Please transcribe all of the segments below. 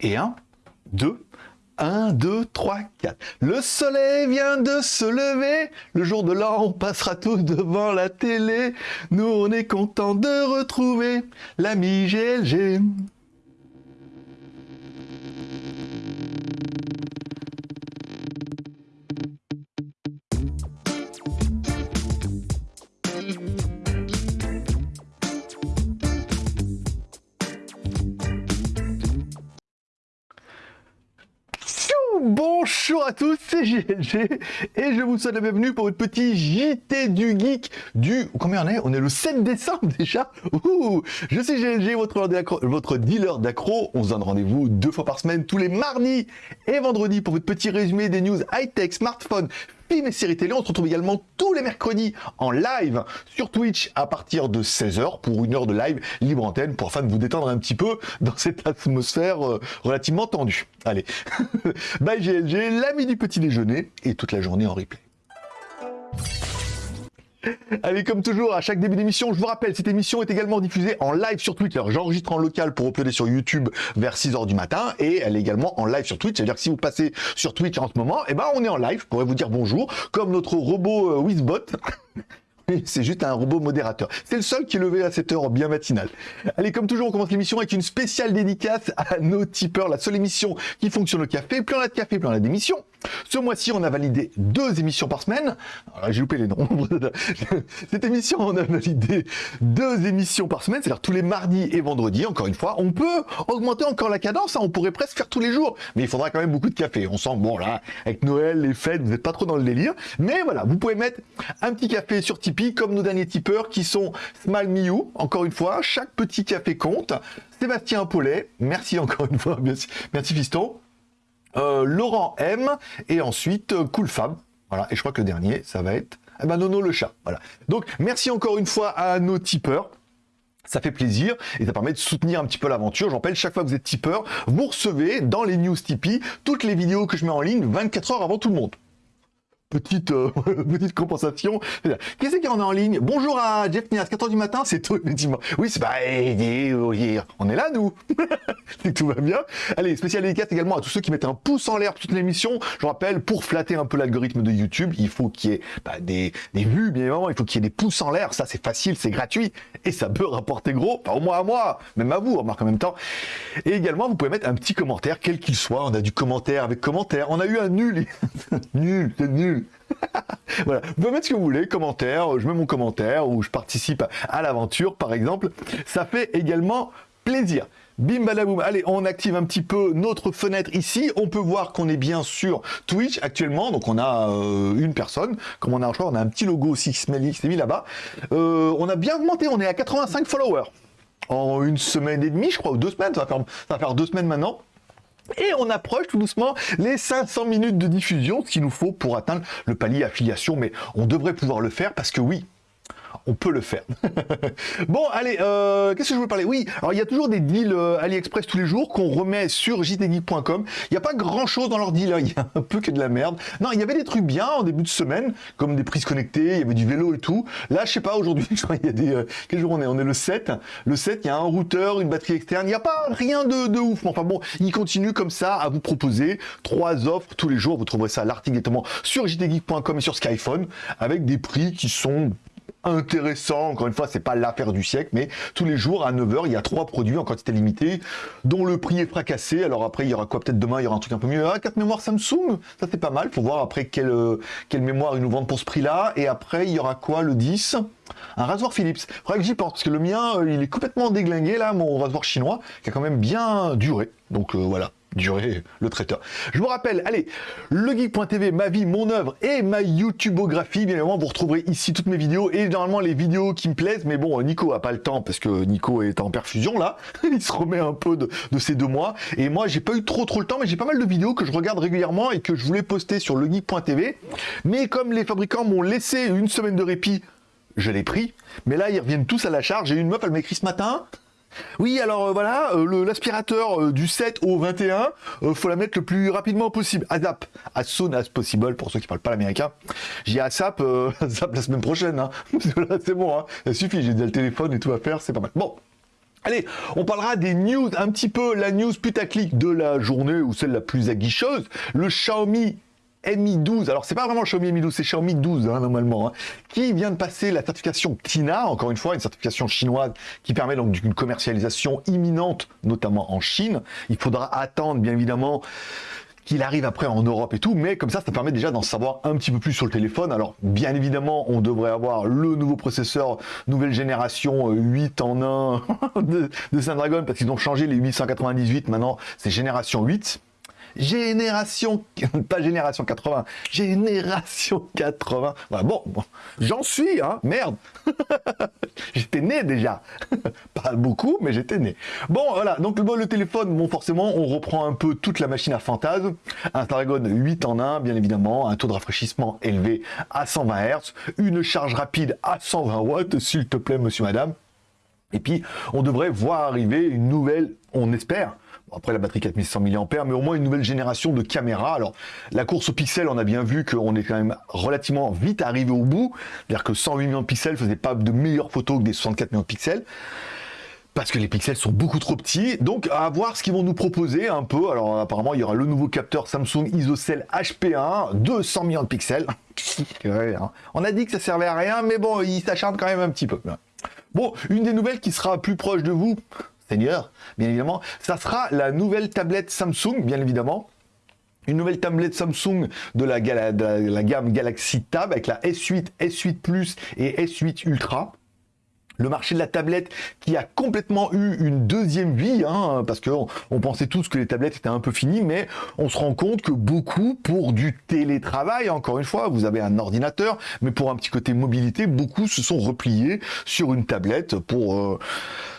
Et 1, 2, 1, 2, 3, 4. Le soleil vient de se lever. Le jour de l'an, on passera tous devant la télé. Nous, on est content de retrouver l'ami GLG. Tous, c'est GLG et je vous souhaite la bienvenue pour votre petit JT du Geek du... Combien on est? On est le 7 décembre déjà. Je suis GLG, votre, votre dealer d'accro. On se donne rendez-vous deux fois par semaine, tous les mardis et vendredis pour votre petit résumé des news high-tech, smartphone, films et séries télé. On se retrouve également tous les mercredis en live sur Twitch à partir de 16h pour une heure de live libre antenne pour afin de vous détendre un petit peu dans cette atmosphère euh, relativement tendue. Allez, bye GLG, l'ami du petit déjeuner et toute la journée en replay. Allez, comme toujours, à chaque début d'émission, je vous rappelle, cette émission est également diffusée en live sur Twitter. J'enregistre en local pour uploader sur YouTube vers 6h du matin et elle est également en live sur Twitch. C'est-à-dire que si vous passez sur Twitch en ce moment, eh ben, on est en live. Je pourrais vous dire bonjour, comme notre robot euh, Wizbot. C'est juste un robot modérateur. C'est le seul qui est levé à cette heure bien matinale. Allez, comme toujours, on commence l'émission avec une spéciale dédicace à nos tipeurs, la seule émission qui fonctionne au café. Plus on a de café, plus on a d'émissions. Ce mois-ci, on a validé deux émissions par semaine. J'ai loupé les noms. Cette émission, on a validé deux émissions par semaine, c'est-à-dire tous les mardis et vendredis, encore une fois. On peut augmenter encore la cadence, hein. on pourrait presque faire tous les jours, mais il faudra quand même beaucoup de café. On sent, bon là, avec Noël, les fêtes, vous n'êtes pas trop dans le délire. Mais voilà, vous pouvez mettre un petit café sur Tipeee, comme nos derniers tipeurs qui sont Smile encore une fois, chaque petit café compte. Sébastien Paulet, merci encore une fois, merci Fiston. Euh, Laurent M, et ensuite euh, Cool Fab. Voilà, et je crois que le dernier, ça va être eh ben, Nono le chat. Voilà. Donc, merci encore une fois à nos tipeurs. Ça fait plaisir et ça permet de soutenir un petit peu l'aventure. J'en rappelle, chaque fois que vous êtes tipeur, vous recevez dans les news Tipeee toutes les vidéos que je mets en ligne 24 heures avant tout le monde petite, euh, petite compensation. Qui c'est qui en est en ligne? Bonjour à Jeff Nias, 4h du matin, c'est tout, effectivement. Oui, c'est bah, on est là, nous. tout va bien. Allez, spécial dédicace également à tous ceux qui mettent un pouce en l'air toute l'émission. Je rappelle, pour flatter un peu l'algorithme de YouTube, il faut qu'il y ait bah, des, des vues, bien évidemment, il faut qu'il y ait des pouces en l'air. Ça, c'est facile, c'est gratuit et ça peut rapporter gros, pas au moins à moi, même à vous, remarque en même temps. Et également, vous pouvez mettre un petit commentaire, quel qu'il soit. On a du commentaire avec commentaire. On a eu un nul. nul, c'est nul. voilà, vous pouvez mettre ce que vous voulez, commentaire, je mets mon commentaire ou je participe à l'aventure par exemple. Ça fait également plaisir. Bim badaboum, allez, on active un petit peu notre fenêtre ici. On peut voir qu'on est bien sur Twitch actuellement. Donc on a euh, une personne. Comme on a un choix, on a un petit logo aussi qui se mis là-bas. Euh, on a bien augmenté, on est à 85 followers. En une semaine et demie, je crois, ou deux semaines, ça va faire deux semaines maintenant. Et on approche tout doucement les 500 minutes de diffusion, ce qu'il nous faut pour atteindre le palier affiliation. Mais on devrait pouvoir le faire parce que oui, on peut le faire. bon, allez, euh, qu'est-ce que je veux parler? Oui, alors il y a toujours des deals euh, AliExpress tous les jours qu'on remet sur jtgeek.com. Il n'y a pas grand-chose dans leurs deals, hein. il y a un peu que de la merde. Non, il y avait des trucs bien en début de semaine, comme des prises connectées, il y avait du vélo et tout. Là, je sais pas, aujourd'hui, qu'il y a des... Euh, quel jour on est? On est le 7. Le 7, il y a un routeur, une batterie externe, il n'y a pas rien de, ouf. Enfin bon, il continue comme ça à vous proposer trois offres tous les jours. Vous trouverez ça à l'article directement sur jtgeek.com et sur Skyphone, avec des prix qui sont intéressant. Encore une fois, c'est pas l'affaire du siècle, mais tous les jours à 9h, il y a trois produits en quantité limitée dont le prix est fracassé. Alors après, il y aura quoi? Peut-être demain, il y aura un truc un peu mieux. Ah, 4 mémoires Samsung, ça c'est pas mal. Faut voir après quelle, quelle mémoire ils nous vendent pour ce prix-là. Et après, il y aura quoi? Le 10 un rasoir Philips. Faudrait que j'y pense, parce que le mien, euh, il est complètement déglingué, là, mon rasoir chinois, qui a quand même bien duré. Donc euh, voilà durer le traiteur. Je vous rappelle, allez, legeek.tv, ma vie, mon œuvre et ma YouTubeographie. Bien évidemment, vous retrouverez ici toutes mes vidéos et normalement les vidéos qui me plaisent. Mais bon, Nico a pas le temps parce que Nico est en perfusion là. Il se remet un peu de, ces deux mois. Et moi, j'ai pas eu trop trop le temps, mais j'ai pas mal de vidéos que je regarde régulièrement et que je voulais poster sur legeek.tv. Mais comme les fabricants m'ont laissé une semaine de répit, je l'ai pris. Mais là, ils reviennent tous à la charge. J'ai une meuf, elle m'écrit ce matin. Oui, alors euh, voilà, euh, l'aspirateur euh, du 7 au 21, faut la mettre le plus rapidement possible. ASAP, as soon as possible, pour ceux qui parlent pas l'américain. J'ai ASAP, ASAP la semaine prochaine, hein. c'est bon, hein. ça suffit, j'ai déjà le téléphone et tout à faire, c'est pas mal. Bon, Allez, on parlera des news, un petit peu la news putaclic de la journée ou celle la plus aguicheuse. Le Xiaomi Mi 12, alors c'est pas vraiment Xiaomi Mi 12, c'est Xiaomi 12 hein, normalement, hein, qui vient de passer la certification TINA, encore une fois une certification chinoise qui permet donc une commercialisation imminente, notamment en Chine. Il faudra attendre bien évidemment qu'il arrive après en Europe et tout, mais comme ça, ça permet déjà d'en savoir un petit peu plus sur le téléphone. Alors, bien évidemment, on devrait avoir le nouveau processeur nouvelle génération 8 euh, en 1 de, de Snapdragon, parce qu'ils ont changé les 898, maintenant c'est génération 8. Génération, pas génération 80, génération 80. bon, j'en suis, hein, merde. j'étais né déjà. pas beaucoup, mais j'étais né. Bon, voilà, donc le, le téléphone, bon, forcément, on reprend un peu toute la machine à fantasme. Un Snapdragon 8 en 1, bien évidemment, un taux de rafraîchissement élevé à 120 Hz, une charge rapide à 120 watts, s'il te plaît, monsieur, madame. Et puis, on devrait voir arriver une nouvelle, on espère, après la batterie 4600 mAh, mais au moins une nouvelle génération de caméras. Alors, la course aux pixels, on a bien vu qu'on est quand même relativement vite arrivé au bout. C'est-à-dire que 108 millions de pixels faisait pas de meilleures photos que des 64 millions de pixels parce que les pixels sont beaucoup trop petits. Donc, à voir ce qu'ils vont nous proposer un peu. Alors, apparemment, il y aura le nouveau capteur Samsung ISOCELL HP1, 200 millions de pixels. Hein. On a dit que ça servait à rien, mais bon, il s'acharne quand même un petit peu. Bon, une des nouvelles qui sera plus proche de vous, Seigneur, bien évidemment, ça sera la nouvelle tablette Samsung, bien évidemment. Une nouvelle tablette Samsung de la, gamme Galaxy Tab avec la S8, S8 Plus et S8 Ultra le marché de la tablette qui a complètement eu une deuxième vie, hein, parce qu'on on pensait tous que les tablettes étaient un peu finies, mais on se rend compte que beaucoup, pour du télétravail, encore une fois, vous avez un ordinateur, mais pour un petit côté mobilité, beaucoup se sont repliés sur une tablette pour euh,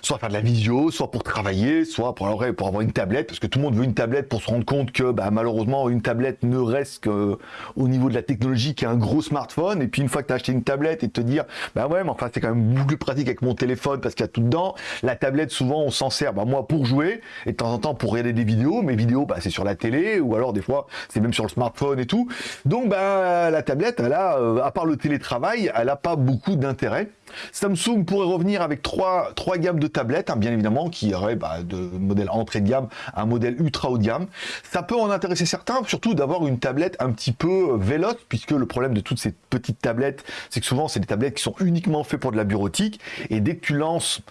soit faire de la visio, soit pour travailler, soit pour, pour avoir une tablette, parce que tout le monde veut une tablette pour se rendre compte que bah, malheureusement, une tablette ne reste qu'au niveau de la technologie qu'un gros smartphone, et puis une fois que tu as acheté une tablette et te dire, bah ouais, mais enfin c'est quand même beaucoup plus pratique avec mon téléphone parce qu'il y a tout dedans. La tablette, souvent, on s'en sert, bah, moi, pour jouer et de temps en temps pour regarder des vidéos. Mes vidéos, bah, c'est sur la télé ou alors des fois, c'est même sur le smartphone et tout. Donc, bah, la tablette, elle a, euh, à part le télétravail, elle n'a pas beaucoup d'intérêt. Samsung pourrait revenir avec trois, gammes de tablettes, hein, bien évidemment, qui auraient bah, de modèle entrée de gamme à un modèle ultra haut de gamme. Ça peut en intéresser certains, surtout d'avoir une tablette un petit peu euh, véloce, puisque le problème de toutes ces petites tablettes, c'est que souvent, c'est des tablettes qui sont uniquement faites pour de la bureautique, et dès que tu lances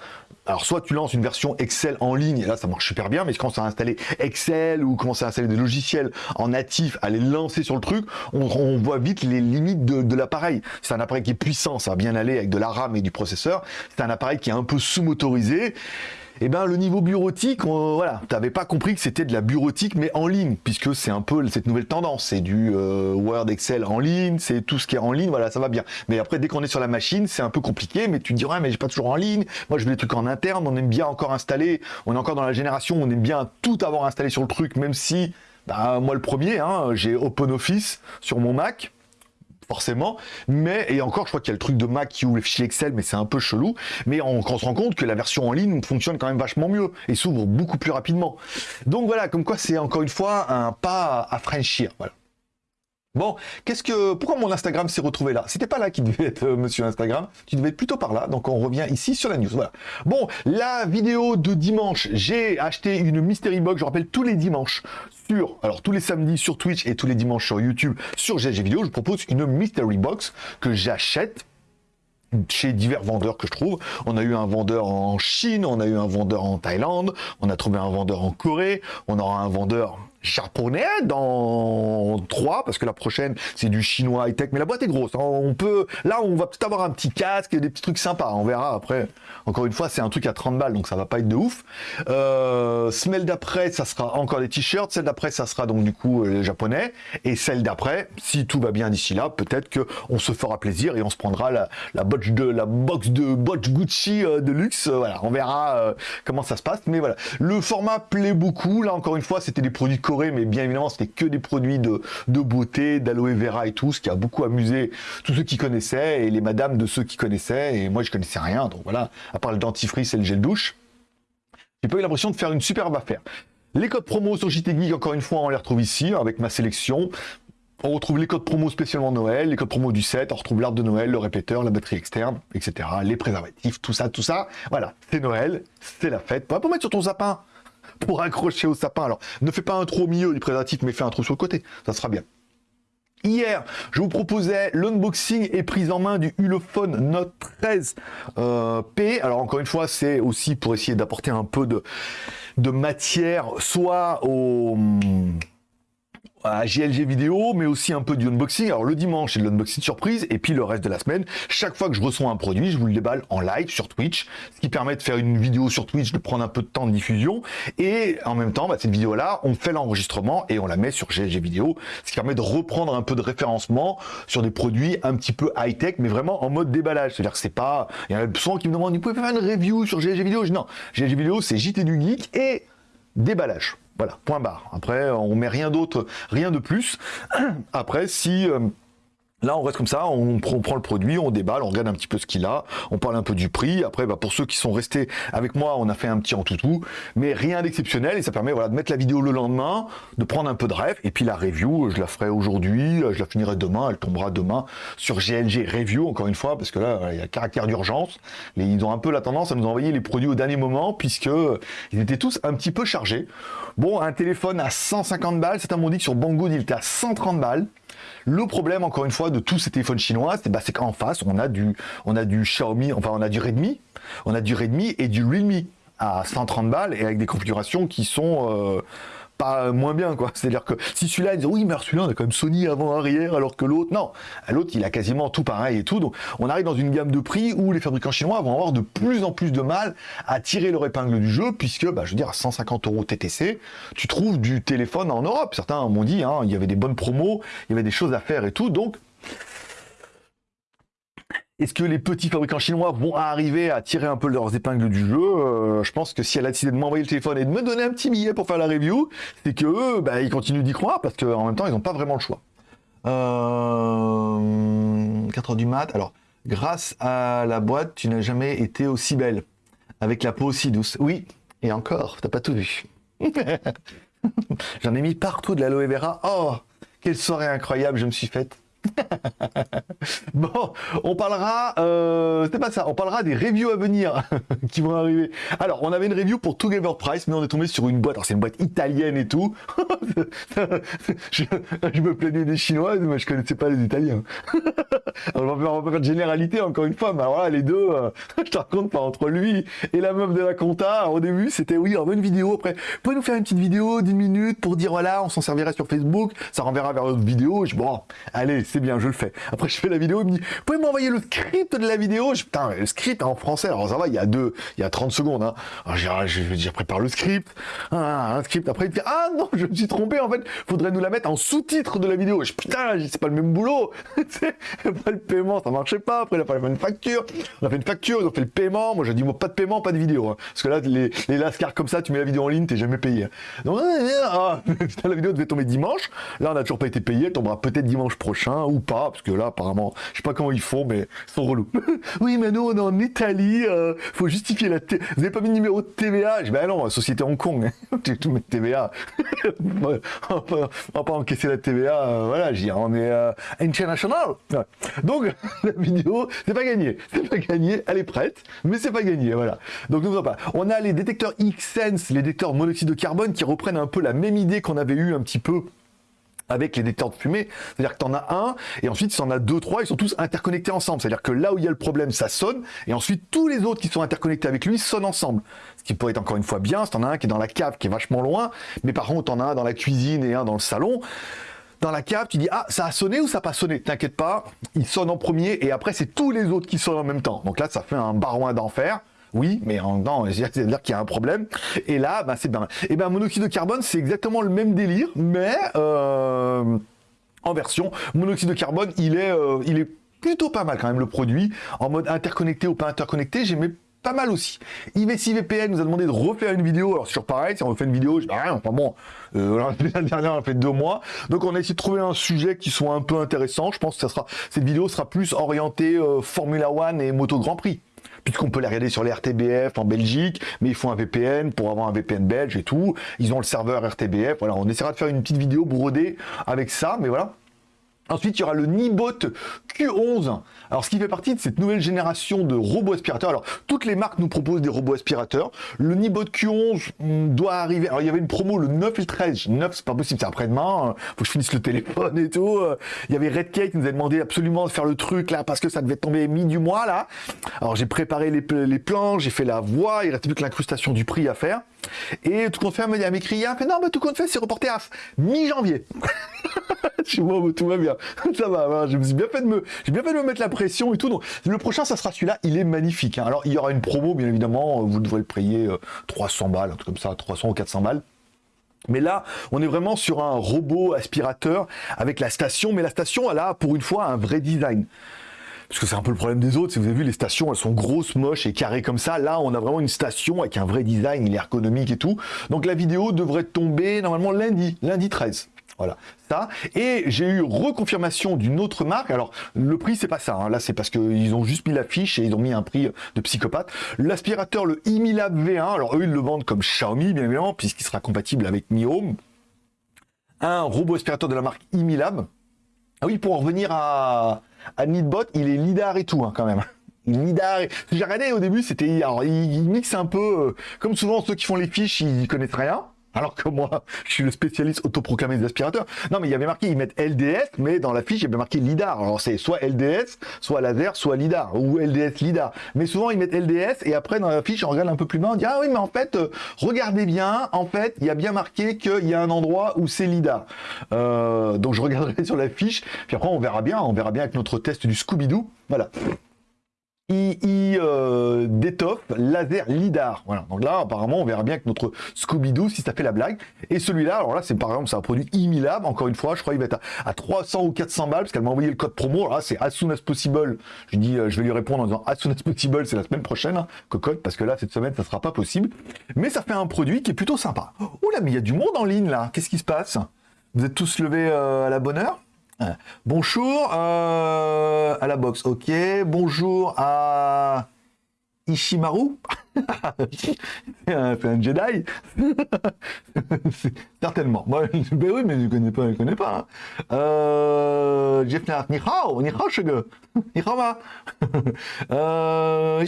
alors soit tu lances une version Excel en ligne, et là ça marche super bien, mais quand à installer Excel ou commencer à installer des logiciels en natif, à les lancer sur le truc, on, voit vite les limites de, l'appareil. C'est un appareil qui est puissant, ça va bien aller avec de la RAM et du processeur. C'est un appareil qui est un peu sous-motorisé eh ben le niveau bureautique, voilà, t'avais pas compris que c'était de la bureautique mais en ligne, puisque c'est un peu cette nouvelle tendance, c'est du euh, Word, Excel en ligne, c'est tout ce qui est en ligne, voilà, ça va bien. Mais après, dès qu'on est sur la machine, c'est un peu compliqué, mais tu te dis, mais j'ai pas toujours en ligne, moi je veux des trucs en interne, on aime bien encore installer, on est encore dans la génération, on aime bien tout avoir installé sur le truc, même si, bah, moi le premier, hein, j'ai OpenOffice sur mon Mac, forcément, mais, et encore, je crois qu'il y a le truc de Mac qui ouvre le fichier Excel, mais c'est un peu chelou, mais on, on, se rend compte que la version en ligne fonctionne quand même vachement mieux, et s'ouvre beaucoup plus rapidement. Donc voilà, comme quoi c'est encore une fois un pas à franchir, voilà. Bon, qu'est-ce que, pourquoi mon Instagram s'est retrouvé là? C'était pas là qu'il devait être, euh, monsieur Instagram. Tu devais être plutôt par là. Donc on revient ici sur la news. Voilà. Bon, la vidéo de dimanche, j'ai acheté une mystery box. Je rappelle tous les dimanches sur, alors tous les samedis sur Twitch et tous les dimanches sur YouTube sur GG Vidéo, je propose une mystery box que j'achète chez divers vendeurs que je trouve. On a eu un vendeur en Chine, on a eu un vendeur en Thaïlande, on a trouvé un vendeur en Corée, on aura un vendeur japonais dans 3 parce que la prochaine c'est du chinois high tech mais la boîte est grosse hein. on peut là on va peut-être avoir un petit casque des petits trucs sympas on verra après. Encore une fois c'est un truc à 30 balles donc ça va pas être de ouf. Euh, semaine d'après ça sera encore des t-shirts. Celle d'après ça sera donc du coup euh, japonais. Et celle d'après si tout va bien d'ici là peut-être que on se fera plaisir et on se prendra la, la box de la box de box Gucci euh, de luxe. Euh, voilà on verra comment ça se passe. Mais voilà. Le format plaît beaucoup. Là encore une fois c'était des produits mais bien évidemment, c'était que des produits de, beauté, d'aloe vera et tout, ce qui a beaucoup amusé tous ceux qui connaissaient et les madames de ceux qui connaissaient. Et moi, je connaissais rien. Donc voilà, à part le dentifrice et le gel douche, j'ai pas eu l'impression de faire une superbe affaire. Les codes promo sur JT encore une fois, on les retrouve ici avec ma sélection On retrouve les codes promo spécialement Noël, les codes promo du set, on retrouve l'arbre de Noël, le répéteur, la batterie externe, etc. Les préservatifs, tout ça, tout ça. Voilà, c'est Noël, c'est la fête. Pas pour mettre sur ton sapin, pour accrocher au sapin. Alors, ne fais pas un trou au milieu du préservatif, mais fais un trou sur le côté, ça sera bien. Hier, je vous proposais l'unboxing et prise en main du Ulefone Note 13 euh, P. Alors encore une fois, c'est aussi pour essayer d'apporter un peu de, de matière, soit au à GLG vidéo, mais aussi un peu du unboxing. Alors le dimanche, c'est de l'unboxing surprise, et puis le reste de la semaine, chaque fois que je reçois un produit, je vous le déballe en live sur Twitch, ce qui permet de faire une vidéo sur Twitch, de prendre un peu de temps de diffusion, et en même temps, bah, cette vidéo-là, on fait l'enregistrement et on la met sur GLG vidéo, ce qui permet de reprendre un peu de référencement sur des produits un petit peu high-tech, mais vraiment en mode déballage. C'est-à-dire que c'est pas... Il y en a souvent qui me demandent, vous pouvez faire une review sur GLG vidéo Non, GLG vidéo, c'est JT du Geek et déballage. Voilà, point barre. Après, on met rien d'autre, rien de plus. Après, si... Euh, Là, on reste comme ça, on, prend le produit, on déballe, on regarde un petit peu ce qu'il a, on parle un peu du prix. Après, bah, pour ceux qui sont restés avec moi, on a fait un petit en tout mais rien d'exceptionnel et ça permet de mettre la vidéo le lendemain, de prendre un peu de rêve. Et puis la review, je la ferai aujourd'hui, je la finirai demain, elle tombera demain sur GLG Review, encore une fois, parce que là, il y a caractère d'urgence. Ils ont un peu la tendance à nous envoyer les produits au dernier moment, puisque ils étaient tous un petit peu chargés. Bon, un téléphone à 150 balles, c'est un dit que sur Banggood, il était à 130 balles. Le problème, encore une fois, de tous ces téléphones chinois, c'est bah, qu'en face, on a, du, on a du Xiaomi, enfin, on a du Redmi, on a du Redmi et du Realme à 130 balles et avec des configurations qui sont... Euh, pas moins bien quoi. C'est-à-dire que si celui-là dit oui mais celui-là on a quand même Sony avant arrière alors que l'autre non, l'autre il a quasiment tout pareil et tout. Donc on arrive dans une gamme de prix où les fabricants chinois vont avoir de plus en plus de mal à tirer leur épingle du jeu puisque bah, je veux dire à 150 euros TTC tu trouves du téléphone en Europe. Certains m'ont dit hein, il y avait des bonnes promos, il y avait des choses à faire et tout donc est-ce que les petits fabricants chinois vont arriver à tirer un peu leurs épingles du jeu euh, Je pense que si elle a décidé de m'envoyer le téléphone et de me donner un petit billet pour faire la review, c'est que eux, bah, ils continuent d'y croire parce qu'en même temps, ils n'ont pas vraiment le choix. Euh... 4h du mat. Alors, grâce à la boîte, tu n'as jamais été aussi belle. Avec la peau aussi douce. Oui, et encore, t'as pas tout vu. J'en ai mis partout de l'aloe vera. Oh, quelle soirée incroyable je me suis faite. bon, on parlera, euh, pas ça, on parlera des reviews à venir qui vont arriver. Alors, on avait une review pour Together Price, mais on est tombé sur une boîte, alors c'est une boîte italienne et tout. je, me plaignais des Chinois, mais je connaissais pas les Italiens. on, va faire, de généralité encore une fois, mais voilà, les deux, euh, je te raconte pas, entre lui et la meuf de la compta, au début, c'était oui, on veut une vidéo, après, pouvez nous faire une petite vidéo d'une minute pour dire voilà, on s'en servira sur Facebook, ça renverra vers notre vidéo, je bon, allez, c'est bien, je le fais. Après, je fais la vidéo, il me dit, vous pouvez m'envoyer le script de la vidéo? Je, Putain, le script en français, alors ça va, il y a deux, il y a 30 secondes. Hein. Je, je, prépare le script, un script. Après, il me dit, ah non, je me suis trompé, en fait, faudrait nous la mettre en sous-titre de la vidéo. Je, putain, c'est pas le même boulot. le paiement, ça marchait pas. Après, il a fallu une facture. On a fait une facture, ils ont fait le paiement. Moi, j'ai dit, pas de paiement, pas de vidéo. Hein. Parce que là, les, les lascars comme ça, tu mets la vidéo en ligne, t'es jamais payé. Donc, ah, putain, la vidéo devait tomber dimanche. Là, on n'a toujours pas été payé. Elle tombera peut-être dimanche prochain ou pas parce que là, apparemment, je sais pas comment ils font, mais ils sont relous. oui, mais nous, on est en Italie, euh, faut justifier la... T... Vous n'avez pas mis le numéro de TVA Je ben non, société Hong Kong, hein. tout mettre TVA. on va pas encaisser la TVA, euh, voilà, je on est euh, international. Donc, la vidéo, c'est pas gagné. C'est pas gagné, elle est prête, mais c'est pas gagné, voilà. Donc, ne pas. On a les détecteurs X-Sense, les détecteurs monoxyde de carbone, qui reprennent un peu la même idée qu'on avait eu un petit peu avec les détecteurs de fumée, c'est-à-dire que tu en as un, et ensuite tu en as deux, trois, ils sont tous interconnectés ensemble, c'est-à-dire que là où il y a le problème, ça sonne, et ensuite tous les autres qui sont interconnectés avec lui sonnent ensemble. Ce qui pourrait être encore une fois bien, si t'en as un qui est dans la cave, qui est vachement loin, mais par contre t'en as un dans la cuisine et un dans le salon, dans la cave, tu dis ah ça a sonné ou ça n'a pas sonné? T'inquiète pas, il sonne en premier et après c'est tous les autres qui sonnent en même temps. Donc là ça fait un barouin d'enfer. Oui, mais en temps, c'est-à-dire qu'il y a un problème. Et là, bah, c'est bien. Et ben, monoxyde de carbone, c'est exactement le même délire, mais euh, en version monoxyde de carbone, il est, euh, il est plutôt pas mal quand même le produit. En mode interconnecté ou pas interconnecté, j'aimais pas mal aussi. IVC VPN nous a demandé de refaire une vidéo. Alors, sur pareil, si on refait une vidéo, je dis rien, enfin bon, euh, la dernière, on a fait deux mois. Donc, on a essayé de trouver un sujet qui soit un peu intéressant. Je pense que cette vidéo sera plus orientée Formula One et Moto Grand Prix puisqu'on peut les regarder sur les RTBF en Belgique, mais il faut un VPN pour avoir un VPN belge et tout. Ils ont le serveur RTBF. Voilà, on essaiera de faire une petite vidéo brodée avec ça, mais voilà. Ensuite, il y aura le Nibot Q11. Alors, ce qui fait partie de cette nouvelle génération de robots aspirateurs. Alors, toutes les marques nous proposent des robots aspirateurs. Le Nibot Q11 hmm, doit arriver. Alors, il y avait une promo le 9 et le 13. 9, c'est pas possible, c'est après-demain. Faut que je finisse le téléphone et tout. Il y avait Redcake qui nous a demandé absolument de faire le truc là parce que ça devait tomber mi du mois là. Alors, j'ai préparé les, plans, j'ai fait la voix. Il reste plus que l'incrustation du prix à faire. Et tout compte fait, elle m'a écrit, fait non, mais tout compte fait, c'est reporté à mi-janvier. suis bon, tout va bien. Ça va, je me suis bien fait de me, j'ai bien fait de me mettre la pression et tout. Donc, le prochain, ça sera celui-là. Il est magnifique. Hein. Alors, il y aura une promo, bien évidemment. Vous devrez le payer 300 euh, balles, un truc comme ça, 300 ou 400 balles. Mais là, on est vraiment sur un robot aspirateur avec la station, mais la station, elle a pour une fois un vrai design parce que c'est un peu le problème des autres. Si vous avez vu, les stations, elles sont grosses, moches et carrées comme ça. Là, on a vraiment une station avec un vrai design, il est ergonomique et tout. Donc la vidéo devrait tomber normalement lundi, lundi 13. Voilà, ça. Et j'ai eu reconfirmation d'une autre marque. Alors, le prix, c'est pas ça. Hein. Là, c'est parce qu'ils ont juste mis l'affiche et ils ont mis un prix de psychopathe. L'aspirateur, le Imilab V1. Alors, eux, ils le vendent comme Xiaomi, bien évidemment, puisqu'il sera compatible avec Mi Home. Un robot aspirateur de la marque Imilab. Ah oui, pour en revenir à, à il est lidar et tout, hein, quand même. Lidar. J'ai regardé au début, c'était. Alors, il, mixe un peu. Euh, comme souvent, ceux qui font les fiches, ils connaissent rien. Alors que moi, je suis le spécialiste autoproclamé des aspirateurs. Non, mais il y avait marqué, ils mettent LDS, mais dans la fiche, il y avait marqué LIDAR. Alors c'est soit LDS, soit laser, soit LIDAR, ou LDS LIDAR. Mais souvent, ils mettent LDS, et après, dans la fiche, on regarde un peu plus loin, on dit, ah oui, mais en fait, euh, regardez bien, en fait, il y a bien marqué qu'il y a un endroit où c'est LIDAR. Euh, donc je regarderai sur la fiche, puis après, on verra bien, on verra bien avec notre test du Scooby-Doo. Voilà. II euh, laser lidar. Voilà. Donc là, apparemment, on verra bien que notre Scooby-Doo, si ça fait la blague. Et celui-là, alors là, c'est par exemple, c'est un produit Imilab. Encore une fois, je crois qu'il va être à, 300 ou 400 balles parce qu'elle m'a envoyé le code promo. Là, c'est as soon as possible. Je dis, euh, je vais lui répondre en disant as soon as possible, c'est la semaine prochaine, hein, cocotte, parce que là, cette semaine, ça sera pas possible. Mais ça fait un produit qui est plutôt sympa. Oula, mais il y a du monde en ligne là. Qu'est-ce qui se passe? Vous êtes tous levés euh, à la bonne heure? Bonjour euh, à la boxe, ok. Bonjour à Ishimaru. c'est un, Jedi. Certainement. ben oui, mais je ne connais pas, je connais pas. Euh, Jeff hao, ni hao, ni hao euh,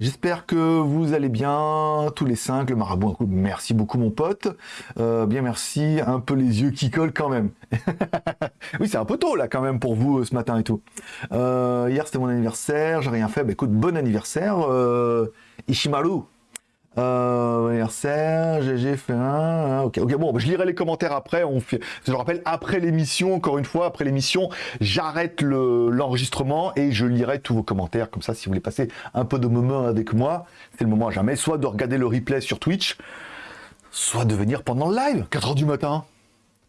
J'espère que vous allez bien, tous les cinq, le marabout. Merci beaucoup, mon pote. Euh, bien, merci. Un peu les yeux qui collent quand même. oui, c'est un peu tôt, là, quand même, pour vous, ce matin et tout. Euh, hier, c'était mon anniversaire. J'ai rien fait. Bah, écoute, bon anniversaire. Euh, Ishimaru. Euh, fait un. Ok, bon, je lirai les commentaires après. Je le rappelle, après l'émission, encore une fois, après l'émission, j'arrête l'enregistrement et je lirai tous vos commentaires. Comme ça, si vous voulez passer un peu de moment avec moi, c'est le moment à jamais. Soit de regarder le replay sur Twitch, soit de venir pendant le live, 4h du matin.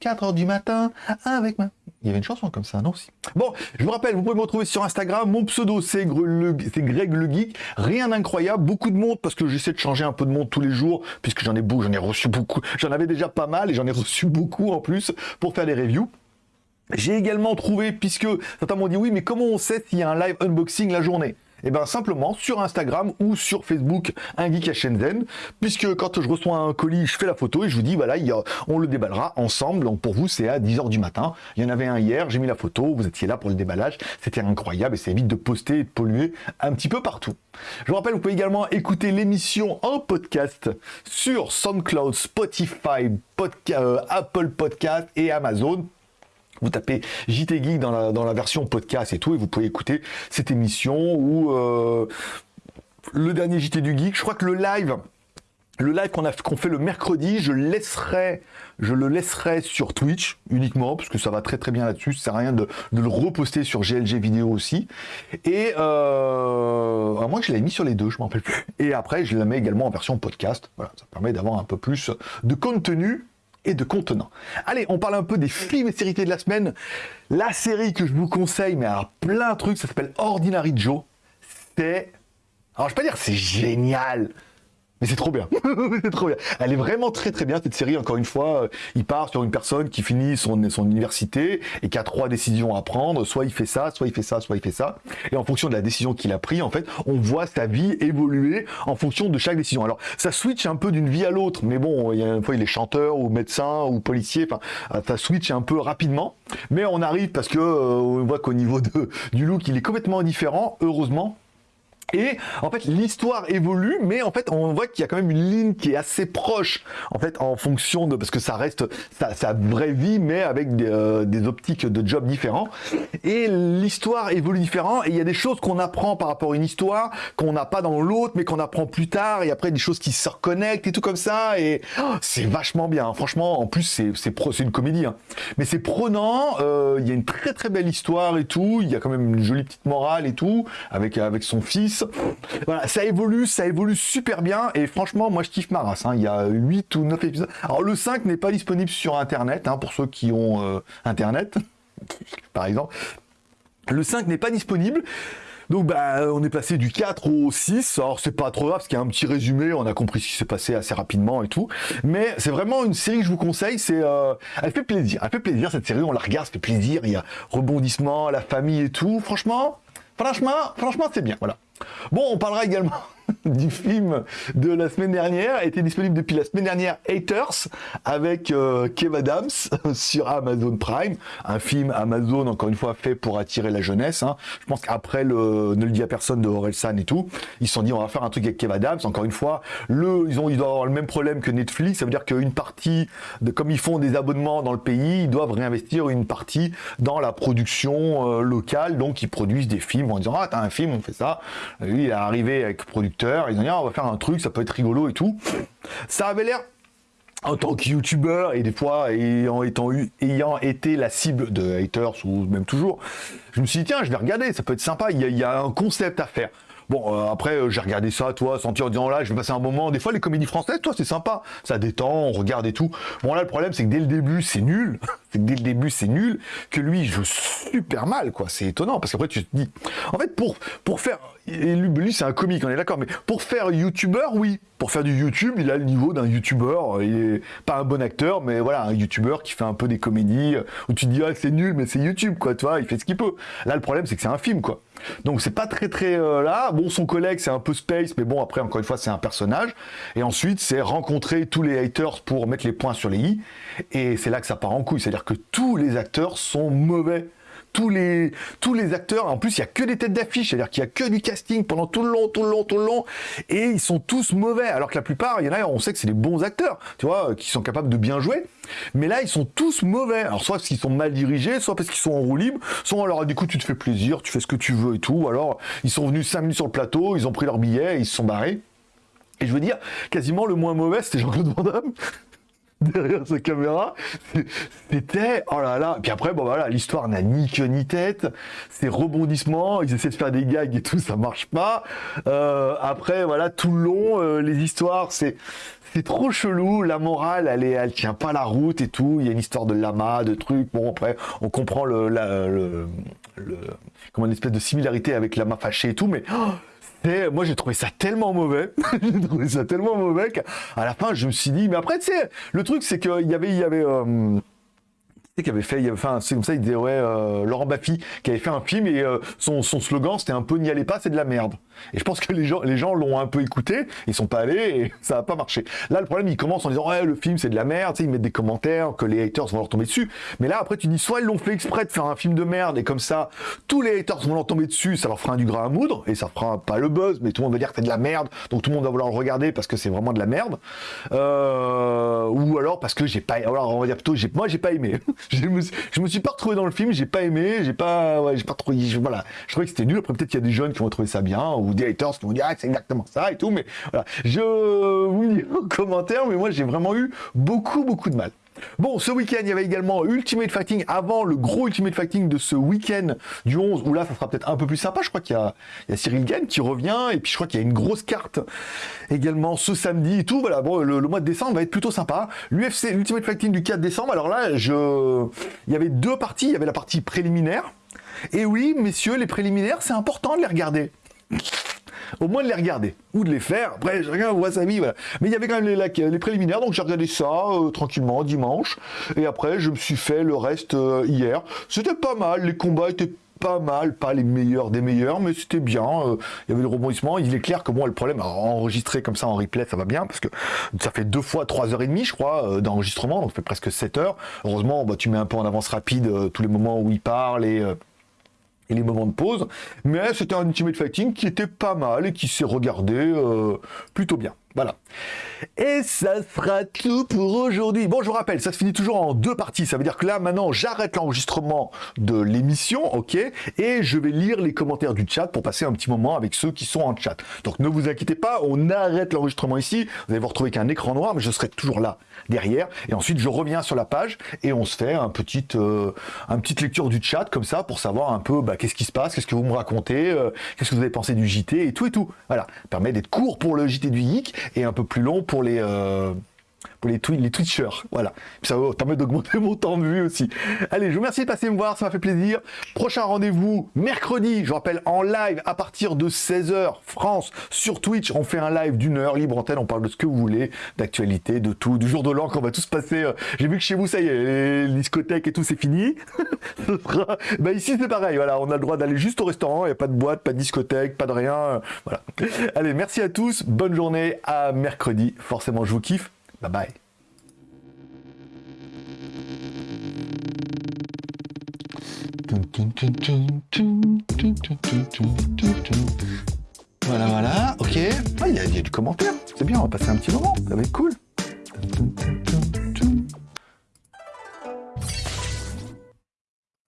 4h du matin avec ma... Il y avait une chanson comme ça, non aussi. Bon, je vous rappelle, vous pouvez me retrouver sur Instagram. Mon pseudo, c'est Greg le Geek. Rien d'incroyable, beaucoup de monde, parce que j'essaie de changer un peu de monde tous les jours, puisque j'en ai beaucoup, j'en ai reçu beaucoup. J'en avais déjà pas mal, et j'en ai reçu beaucoup en plus, pour faire des reviews. J'ai également trouvé, puisque certains m'ont dit, oui, mais comment on sait s'il y a un live unboxing la journée? Eh bien simplement sur Instagram ou sur Facebook, un geek à Shenzhen, puisque quand je reçois un colis, je fais la photo et je vous dis, voilà, on le déballera ensemble. Donc pour vous, c'est à 10h du matin. Il y en avait un hier, j'ai mis la photo, vous étiez là pour le déballage. C'était incroyable et ça évite de poster et de polluer un petit peu partout. Je vous rappelle, vous pouvez également écouter l'émission en podcast sur SoundCloud, Spotify, euh, Apple Podcast et Amazon vous tapez JT Geek dans la, version podcast et tout, et vous pouvez écouter cette émission ou euh, le dernier JT du Geek. Je crois que le live, le live qu'on fait le mercredi, je laisserai, je le laisserai sur Twitch uniquement parce que ça va très très bien là-dessus. Ça sert à rien de, le reposter sur GLG vidéo aussi. Et euh, à moins je l'ai mis sur les deux, je m'en rappelle plus. Et après, je la mets également en version podcast. Voilà, ça permet d'avoir un peu plus de contenu et de contenant. Allez, on parle un peu des films et séries de la semaine. La série que je vous conseille, mais à plein de trucs, ça s'appelle Ordinary Joe. C'est... Alors, je vais pas dire c'est génial, Mais c'est trop bien, c'est trop bien. Elle est vraiment très très bien cette série. Encore une fois, euh, il part sur une personne qui finit son, université et qui a trois décisions à prendre. Soit il fait ça, soit il fait ça, soit il fait ça. Et en fonction de la décision qu'il a prise, en fait, on voit sa vie évoluer en fonction de chaque décision. Alors ça switch un peu d'une vie à l'autre, mais bon, il y a une fois il est chanteur ou médecin ou policier. Enfin, euh, ça switch un peu rapidement. Mais on arrive parce que euh, on voit qu'au niveau de, du look, il est complètement différent. Heureusement et en fait, l'histoire évolue, mais en fait, on voit qu'il y a quand même une ligne qui est assez proche, en fait, en fonction de parce que ça reste sa, vraie vie, mais avec euh, des, optiques de job différents. Et l'histoire évolue différent, et il y a des choses qu'on apprend par rapport à une histoire qu'on n'a pas dans l'autre, mais qu'on apprend plus tard, et après des choses qui se reconnectent et tout comme ça. Et oh, c'est vachement bien. Franchement, en plus, c'est c'est une comédie, hein. mais c'est prenant. Euh, il y a une très très belle histoire et tout. Il y a quand même une jolie petite morale et tout avec avec son fils. Voilà, ça évolue, ça évolue super bien, et franchement, moi je kiffe ma race. Hein. Il y a 8 ou 9 épisodes. Alors le 5 n'est pas disponible sur Internet, hein, pour ceux qui ont euh, Internet, par exemple. Le 5 n'est pas disponible. Donc bah on est passé du 4 au 6, alors c'est pas trop grave parce qu'il y a un petit résumé, on a compris ce qui s'est passé assez rapidement et tout, mais c'est vraiment une série que je vous conseille, euh, elle fait plaisir, elle fait plaisir cette série, on la regarde, ça fait plaisir, il y a rebondissement, la famille et tout, franchement, franchement, franchement c'est bien, voilà. Bon, on parlera également du film de la semaine dernière, était disponible depuis la semaine dernière, Haters, avec euh, Kev Adams sur Amazon Prime, un film Amazon, encore une fois, fait pour attirer la jeunesse. Hein. Je pense qu'après le Ne le dit à personne de Orelsan et tout, ils se sont dit on va faire un truc avec Kev Adams, encore une fois, le, ils, ont, ils doivent avoir le même problème que Netflix, ça veut dire qu'une partie, de, comme ils font des abonnements dans le pays, ils doivent réinvestir une partie dans la production euh, locale, donc ils produisent des films en disant ah t'as un film, on fait ça. Lui, il est arrivé avec producteur, ils ont dit ah, on va faire un truc, ça peut être rigolo et tout. Ça avait l'air en tant que youtubeur et des fois ayant, ayant été la cible de haters ou même toujours, je me suis dit tiens je vais regarder, ça peut être sympa, il y a, un concept à faire. Bon, euh, après, euh, j'ai regardé ça, toi, sentir en disant là, je vais passer un moment. Des fois, les comédies françaises, toi, c'est sympa. Ça détend, on regarde et tout. Bon, là, le problème, c'est que dès le début, c'est nul. c'est que dès le début, c'est nul. Que lui, il joue super mal, quoi. C'est étonnant. Parce qu'après, tu te dis. En fait, pour, pour faire et lui, c'est un comique, on est d'accord, mais pour faire youtubeur, oui. Pour faire du YouTube, il a le niveau d'un youtubeur. Il est pas un bon acteur, mais voilà, un youtubeur qui fait un peu des comédies où tu dis, ah, c'est nul, mais c'est YouTube, quoi, tu vois, il fait ce qu'il peut. Là, le problème, c'est que c'est un film, quoi. Donc, c'est pas très, très euh, là. Bon, son collègue, c'est un peu space, mais bon, après, encore une fois, c'est un personnage. Et ensuite, c'est rencontrer tous les haters pour mettre les points sur les i. Et c'est là que ça part en couille. C'est-à-dire que tous les acteurs sont mauvais tous les, acteurs. En plus, il y a que des têtes d'affiche, c'est-à-dire qu'il y a que du casting pendant tout le long, tout le long, tout le long, et ils sont tous mauvais. Alors que la plupart, il y en a, on sait que c'est des bons acteurs, tu vois, qui sont capables de bien jouer. Mais là, ils sont tous mauvais. Alors, soit parce qu'ils sont mal dirigés, soit parce qu'ils sont en roue libre, soit alors, du coup, tu te fais plaisir, tu fais ce que tu veux et tout. Alors, ils sont venus 5 minutes sur le plateau, ils ont pris leur billet, ils se sont barrés. Et je veux dire, quasiment le moins mauvais, c'était Jean-Claude Van Damme. Derrière sa caméra. C'était, oh là là. Puis après, bon voilà, l'histoire n'a ni queue ni tête. Ces rebondissements, ils essaient de faire des gags et tout, ça marche pas. Euh, après, voilà, tout le long, euh, les histoires, c'est c'est trop chelou. La morale, elle est, elle tient pas la route et tout. Il y a une histoire de lama, de trucs. Bon, après, on comprend le, comment une espèce de similarité avec lama fâché et tout, mais oh, moi, j'ai trouvé ça tellement mauvais. j'ai trouvé ça tellement mauvais qu'à la fin, je me suis dit, mais après, tu sais, le truc, c'est qu'il y avait, il y avait, euh, qui avait fait, il avait c'est comme ça, il disait ouais, euh, Laurent Baffy qui avait fait un film et euh, son, son, slogan c'était un peu n'y allez pas, c'est de la merde. Et je pense que les gens, les gens l'ont un peu écouté, ils sont pas allés et ça n'a pas marché. Là, le problème, il commence en disant ouais, le film c'est de la merde, tu sais, ils mettent des commentaires que les haters vont leur tomber dessus. Mais là, après, tu dis soit ils l'ont fait exprès de faire un film de merde et comme ça, tous les haters vont leur tomber dessus, ça leur fera du gras à moudre et ça fera pas le buzz, mais tout le monde va dire que c'est de la merde, donc tout le monde va vouloir le regarder parce que c'est vraiment de la merde. Euh, ou alors parce que j'ai pas, alors on va dire plutôt, moi j'ai pas aimé. je me je me suis pas retrouvé dans le film, j'ai pas aimé, j'ai pas, ouais, j'ai pas trop, voilà, je trouvais que c'était nul. Après peut-être qu'il y a des jeunes qui vont trouver ça bien ou des haters qui vont dire ah c'est exactement ça et tout, mais voilà, je vous dis en commentaire, mais moi j'ai vraiment eu beaucoup beaucoup de mal. Bon, ce week-end, il y avait également Ultimate Fighting avant le gros Ultimate Fighting de ce week-end du 11, où là, ça sera peut-être un peu plus sympa. Je crois qu'il y, a Cyril Gann qui revient, et puis je crois qu'il y a une grosse carte également ce samedi et tout. Voilà, bon, le, mois de décembre va être plutôt sympa. L'UFC, Ultimate Fighting du 4 décembre, alors là, je... il y avait deux parties. Il y avait la partie préliminaire. Et oui, messieurs, les préliminaires, c'est important de les regarder. Au moins de les regarder ou de les faire. Après, chacun voit sa vie, voilà. Mais il y avait quand même les, les préliminaires, donc j'ai regardé ça euh, tranquillement dimanche. Et après, je me suis fait le reste euh, hier. C'était pas mal, les combats étaient pas mal, pas les meilleurs des meilleurs, mais c'était bien. Euh, il y avait le rebondissement. Il est clair que moi, le problème, enregistrer comme ça en replay, ça va bien, parce que ça fait deux fois 3h30, je crois, d'enregistrement, donc ça fait presque 7 heures. Heureusement, bah, tu mets un peu en avance rapide tous les moments où il parle et et les moments de pause, mais c'était un Ultimate Fighting qui était pas mal et qui s'est regardé euh, plutôt bien. Voilà. Et ça sera tout pour aujourd'hui. Bon, je vous rappelle, ça se finit toujours en deux parties. Ça veut dire que là, maintenant, j'arrête l'enregistrement de l'émission, ok Et je vais lire les commentaires du chat pour passer un petit moment avec ceux qui sont en chat. Donc ne vous inquiétez pas, on arrête l'enregistrement ici. Vous allez vous retrouver qu'un écran noir, mais je serai toujours là, derrière. Et ensuite, je reviens sur la page et on se fait un petit, euh, un petite lecture du chat, comme ça, pour savoir un peu bah, qu'est-ce qui se passe, qu'est-ce que vous me racontez, euh, qu'est-ce que vous avez pensé du JT et tout et tout. Voilà. Permet d'être court pour le JT du Geek et un peu plus long pour les, euh, pour les, Twitchers. Voilà. ça va permet d'augmenter mon temps de vue aussi. Allez, je vous remercie de passer me voir, ça m'a fait plaisir. Prochain rendez-vous mercredi, je rappelle, en live à partir de 16h, France, sur Twitch. On fait un live d'une heure, libre antenne, on parle de ce que vous voulez, d'actualité, de tout, du jour de l'an qu'on va tous passer. Euh, j'ai vu que chez vous, ça y est, les discothèques et tout, c'est fini. bah ici, c'est pareil, voilà, on a le droit d'aller juste au restaurant, il n'y a pas de boîte, pas de discothèque, pas de rien. Voilà. Allez, merci à tous, bonne journée, à mercredi. Forcément, je vous kiffe. Bye bye. Voilà, voilà, ok. Ah, il y, a du commentaire. C'est bien, on va passer un petit moment. Ça va être cool.